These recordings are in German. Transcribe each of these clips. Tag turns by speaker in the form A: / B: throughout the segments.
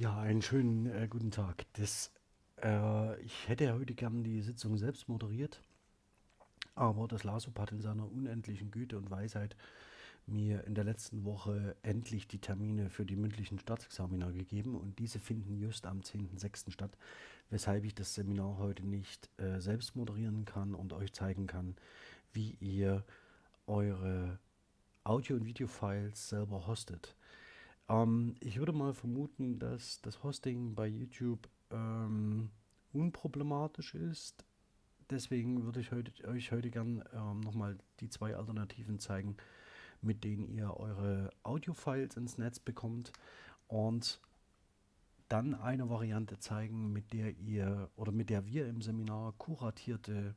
A: Ja, einen schönen äh, guten Tag. Das, äh, ich hätte ja heute gern die Sitzung selbst moderiert, aber das LASUP hat in seiner unendlichen Güte und Weisheit mir in der letzten Woche endlich die Termine für die mündlichen Staatsexamina gegeben und diese finden just am 10.06. statt, weshalb ich das Seminar heute nicht äh, selbst moderieren kann und euch zeigen kann, wie ihr eure Audio- und Videofiles selber hostet. Ähm, ich würde mal vermuten, dass das Hosting bei YouTube ähm, unproblematisch ist. Deswegen würde ich heute, euch heute gern ähm, nochmal die zwei Alternativen zeigen, mit denen ihr eure Audio-Files ins Netz bekommt und dann eine Variante zeigen, mit der ihr oder mit der wir im Seminar kuratierte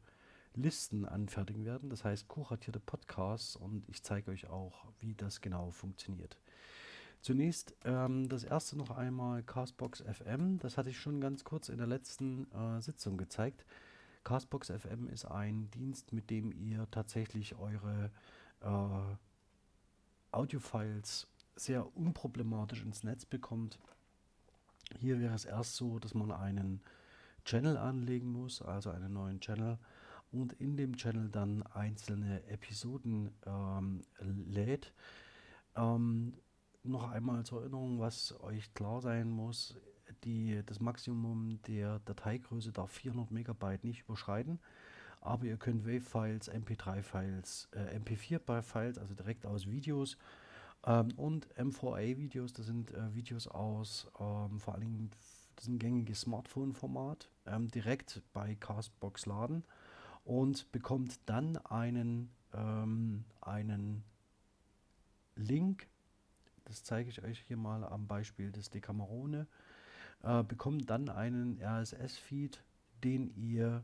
A: Listen anfertigen werden. Das heißt kuratierte Podcasts und ich zeige euch auch, wie das genau funktioniert. Zunächst ähm, das erste noch einmal Castbox FM. Das hatte ich schon ganz kurz in der letzten äh, Sitzung gezeigt. Castbox FM ist ein Dienst, mit dem ihr tatsächlich eure äh, Audiofiles sehr unproblematisch ins Netz bekommt. Hier wäre es erst so, dass man einen Channel anlegen muss, also einen neuen Channel und in dem Channel dann einzelne Episoden ähm, lädt. Ähm, noch einmal zur Erinnerung, was euch klar sein muss, die, das Maximum der Dateigröße darf 400 Megabyte nicht überschreiten, aber ihr könnt WAV-Files, MP3-Files, äh, MP4-Files, also direkt aus Videos ähm, und M4A-Videos, das sind äh, Videos aus ähm, vor allen Dingen das ist ein gängiges Smartphone-Format, ähm, direkt bei Castbox laden und bekommt dann einen, ähm, einen Link das zeige ich euch hier mal am Beispiel des Decamerone, äh, bekommt dann einen RSS-Feed, den ihr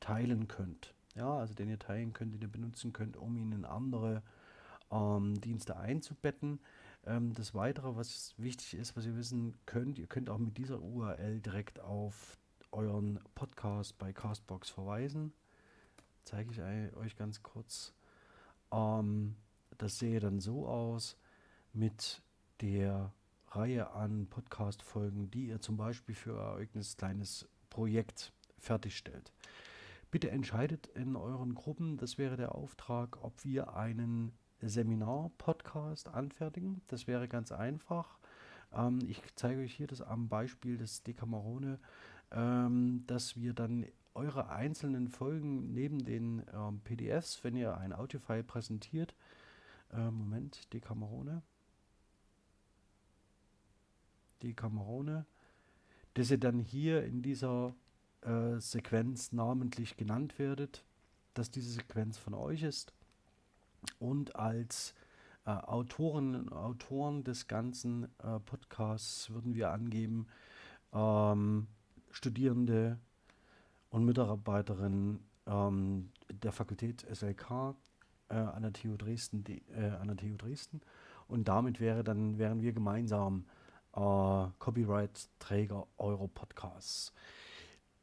A: teilen könnt. Ja, also den ihr teilen könnt, den ihr benutzen könnt, um ihn in andere ähm, Dienste einzubetten. Ähm, das Weitere, was wichtig ist, was ihr wissen könnt, ihr könnt auch mit dieser URL direkt auf euren Podcast bei Castbox verweisen. Zeige ich euch ganz kurz. Ähm, das sehe dann so aus mit der Reihe an Podcast-Folgen, die ihr zum Beispiel für euer eigenes kleines Projekt fertigstellt. Bitte entscheidet in euren Gruppen, das wäre der Auftrag, ob wir einen Seminar-Podcast anfertigen. Das wäre ganz einfach. Ähm, ich zeige euch hier das am Beispiel des Decamerone, ähm, dass wir dann eure einzelnen Folgen neben den ähm, PDFs, wenn ihr ein Audiofile präsentiert, äh, Moment, Decamerone, die Kamerone, dass ihr dann hier in dieser äh, Sequenz namentlich genannt werdet, dass diese Sequenz von euch ist und als äh, Autoren und Autoren des ganzen äh, Podcasts würden wir angeben, ähm, Studierende und Mitarbeiterinnen ähm, der Fakultät SLK äh, an, der TU Dresden, die, äh, an der TU Dresden. Und damit wäre dann, wären wir gemeinsam äh, Copyright-Träger eurer Podcasts.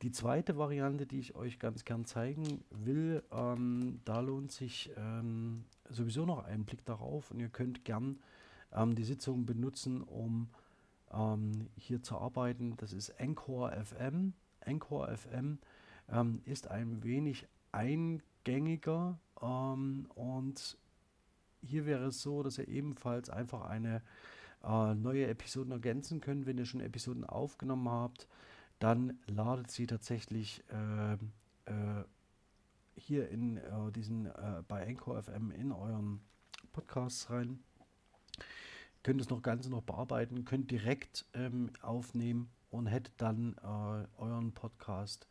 A: Die zweite Variante, die ich euch ganz gern zeigen will, ähm, da lohnt sich ähm, sowieso noch ein Blick darauf und ihr könnt gern ähm, die Sitzung benutzen, um ähm, hier zu arbeiten. Das ist Encore FM. Encore FM ähm, ist ein wenig eingängiger ähm, und hier wäre es so, dass ihr ebenfalls einfach eine äh, neue Episoden ergänzen könnt. Wenn ihr schon Episoden aufgenommen habt, dann ladet sie tatsächlich äh, äh, hier in äh, diesen äh, bei Anchor FM in euren Podcasts rein. Könnt das noch Ganze noch bearbeiten, könnt direkt ähm, aufnehmen und hättet dann äh, euren Podcast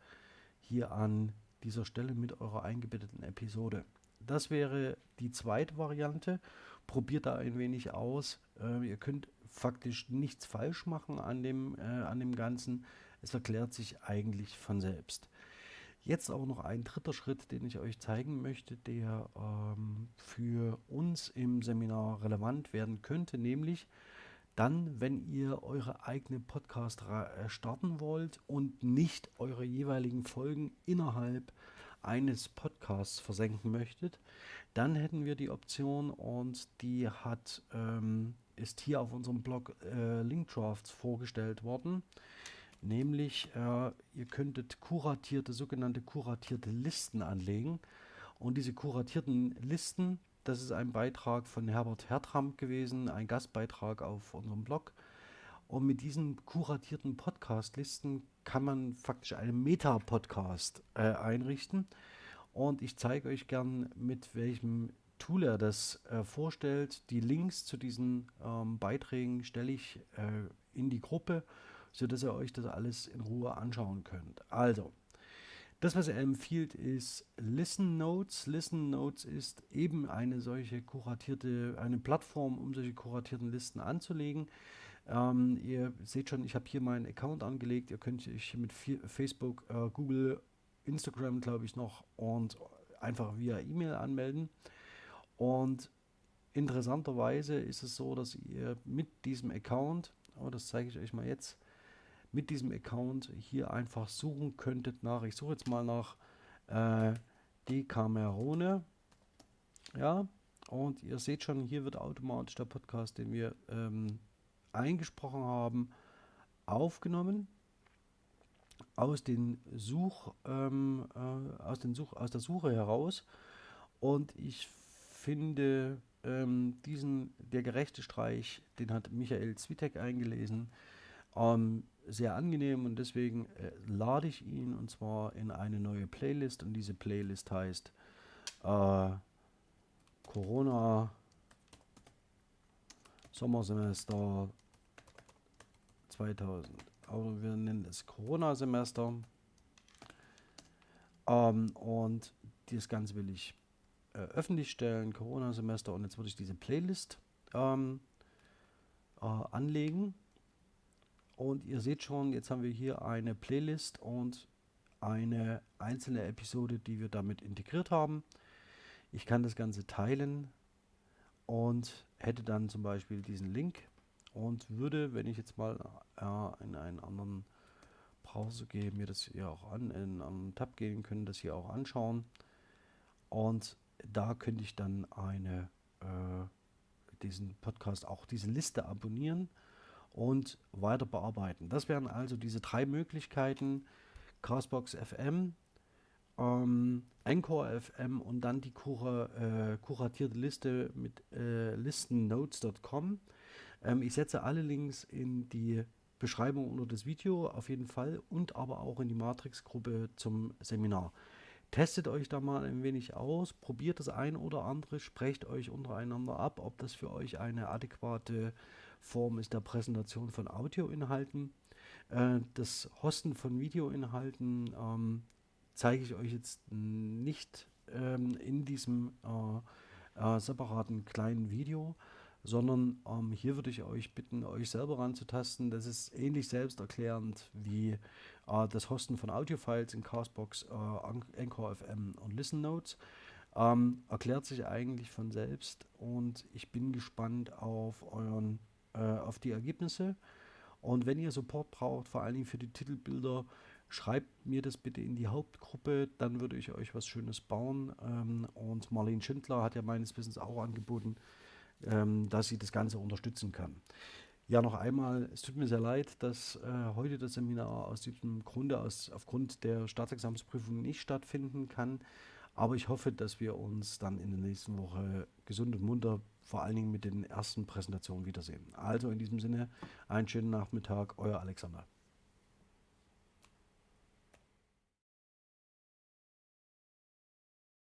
A: hier an dieser Stelle mit eurer eingebetteten Episode. Das wäre die zweite Variante. Probiert da ein wenig aus. Äh, ihr könnt faktisch nichts falsch machen an dem, äh, an dem Ganzen. Es erklärt sich eigentlich von selbst. Jetzt aber noch ein dritter Schritt, den ich euch zeigen möchte, der ähm, für uns im Seminar relevant werden könnte, nämlich dann, wenn ihr eure eigene Podcast äh, starten wollt und nicht eure jeweiligen Folgen innerhalb eines Podcasts versenken möchtet, dann hätten wir die Option und die hat, ähm, ist hier auf unserem Blog äh, Linkdrafts vorgestellt worden. Nämlich, äh, ihr könntet kuratierte, sogenannte kuratierte Listen anlegen. Und diese kuratierten Listen, das ist ein Beitrag von Herbert Hertram gewesen, ein Gastbeitrag auf unserem Blog. Und mit diesen kuratierten Podcast-Listen kann man faktisch einen Meta-Podcast äh, einrichten. Und ich zeige euch gern, mit welchem Tool er das äh, vorstellt. Die Links zu diesen ähm, Beiträgen stelle ich äh, in die Gruppe, sodass ihr euch das alles in Ruhe anschauen könnt. Also, das, was er empfiehlt, ist Listen Notes. Listen Notes ist eben eine solche kuratierte, eine Plattform, um solche kuratierten Listen anzulegen. Ähm, ihr seht schon, ich habe hier meinen Account angelegt. Ihr könnt euch mit Facebook, äh, Google, Instagram, glaube ich, noch und einfach via E-Mail anmelden. Und interessanterweise ist es so, dass ihr mit diesem Account, oh, das zeige ich euch mal jetzt, mit diesem Account hier einfach suchen könntet nach, ich suche jetzt mal nach äh, Decamerone. Ja, und ihr seht schon, hier wird automatisch der Podcast, den wir ähm, eingesprochen haben, aufgenommen aus den Such, ähm, äh, aus, den Such, aus der Suche heraus. Und ich finde ähm, diesen, der gerechte Streich, den hat Michael Zwitek eingelesen, ähm, sehr angenehm und deswegen äh, lade ich ihn und zwar in eine neue Playlist und diese Playlist heißt äh, Corona Sommersemester 2000. Aber wir nennen es Corona-Semester. Ähm, und das Ganze will ich äh, öffentlich stellen, Corona-Semester. Und jetzt würde ich diese Playlist ähm, äh, anlegen. Und ihr seht schon, jetzt haben wir hier eine Playlist und eine einzelne Episode, die wir damit integriert haben. Ich kann das Ganze teilen und hätte dann zum Beispiel diesen Link und würde, wenn ich jetzt mal äh, in einen anderen Browser gehe, mir das hier auch an, in einen Tab gehen können, das hier auch anschauen. Und da könnte ich dann eine, äh, diesen Podcast, auch diese Liste abonnieren und weiter bearbeiten. Das wären also diese drei Möglichkeiten. Castbox FM, ähm, Anchor FM und dann die kura, äh, kuratierte Liste mit äh, listennotes.com. Ähm, ich setze alle Links in die Beschreibung unter das Video auf jeden Fall und aber auch in die Matrix-Gruppe zum Seminar. Testet euch da mal ein wenig aus, probiert das ein oder andere, sprecht euch untereinander ab, ob das für euch eine adäquate Form ist der Präsentation von Audioinhalten. Äh, das Hosten von Videoinhalten ähm, zeige ich euch jetzt nicht ähm, in diesem äh, äh, separaten kleinen Video, sondern ähm, hier würde ich euch bitten, euch selber ranzutasten. Das ist ähnlich selbsterklärend wie äh, das Hosten von Audiofiles in Castbox, äh, Anchor FM und Listen Notes. Ähm, erklärt sich eigentlich von selbst und ich bin gespannt auf euren, äh, auf die Ergebnisse. Und wenn ihr Support braucht, vor allen Dingen für die Titelbilder, schreibt mir das bitte in die Hauptgruppe, dann würde ich euch was Schönes bauen. Ähm, und Marlene Schindler hat ja meines Wissens auch angeboten, ähm, dass sie das Ganze unterstützen kann. Ja, noch einmal, es tut mir sehr leid, dass äh, heute das Seminar aus diesem Grunde, aus, aufgrund der Staatsexamensprüfung nicht stattfinden kann. Aber ich hoffe, dass wir uns dann in der nächsten Woche gesund und munter, vor allen Dingen mit den ersten Präsentationen wiedersehen. Also in diesem Sinne, einen schönen Nachmittag, euer Alexander.